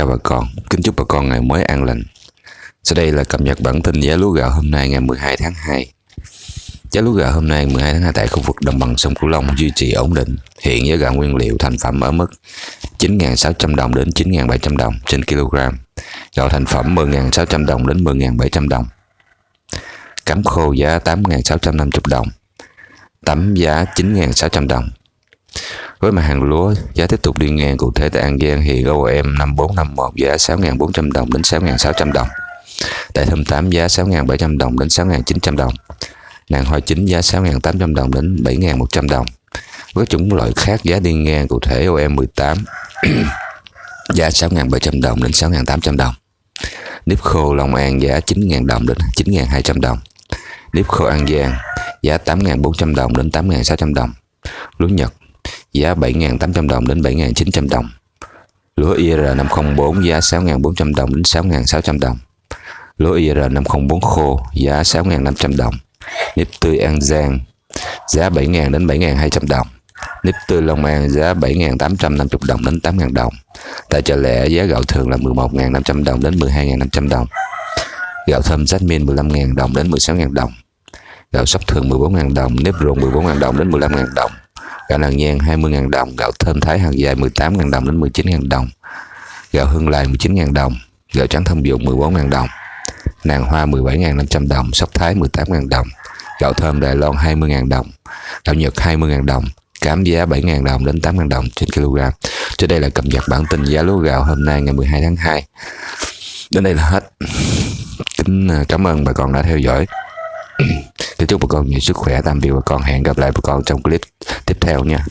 chào bà con, kính chúc bà con ngày mới an lành. Sau đây là cập nhật bản tin giá lúa gạo hôm nay ngày 12 tháng 2. Giá lúa gạo hôm nay 12 tháng 2 tại khu vực đồng bằng sông Cửu Long duy trì ổn định. Hiện giá gạo nguyên liệu thành phẩm ở mức 9.600 đồng đến 9.700 đồng trên kg. Gạo thành phẩm 10.600 đồng đến 10.700 đồng. Cắm khô giá 8.650 đồng. Tấm giá 9.600 đồng. Với mặt hàng lúa, giá tiếp tục đi ngang cụ thể tại An Giang thì GOM 5451 giá 6.400 đồng đến 6.600 đồng. Tại Thâm 8 giá 6.700 đồng đến 6.900 đồng. Nàng hoa chính giá 6.800 đồng đến 7.100 đồng. Với chủng loại khác giá đi ngang cụ thể OM 18 giá 6.700 đồng đến 6.800 đồng. Nếp khô Long An giá 9.000 đồng đến 9.200 đồng. Nếp khô An Giang giá 8.400 đồng đến 8.600 đồng. Lúa Nhật giá 7.800 đồng đến 7.900 đồng. Lúa IR504 giá 6.400 đồng đến 6.600 đồng. Lúa IR504 khô giá 6.500 đồng. Nếp tươi An Giang giá 7.000 đến 7.200 đồng. Nếp tươi Long An giá 7.850 đồng đến 8.000 đồng. Tại chợ lẻ giá gạo thường là 11.500 đồng đến 12.500 đồng. Gạo thơm Jasmine 15.000 đồng đến 16.000 đồng. Gạo sóc thường 14.000 đồng, nếp ruộng 14.000 đồng đến 15.000 đồng gạo nàng nhan 20.000 đồng, gạo thơm thái hàng dài 18.000 đồng đến 19.000 đồng, gạo hương lai 19.000 đồng, gạo trắng thông dụng 14.000 đồng, nàng hoa 17.500 đồng, sóc thái 18.000 đồng, gạo thơm Đài Loan 20.000 đồng, gạo Nhật 20.000 đồng, cám giá 7.000 đồng đến 8.000 đồng trên kg. Trên đây là cập nhật bản tin giá lúa gạo hôm nay ngày 12 tháng 2. Đến đây là hết. Kính à, cảm ơn bà con đã theo dõi. Kính chúc bà con nhiều sức khỏe, tạm biệt bà con. Hẹn gặp lại bà con trong clip tiếp theo nha.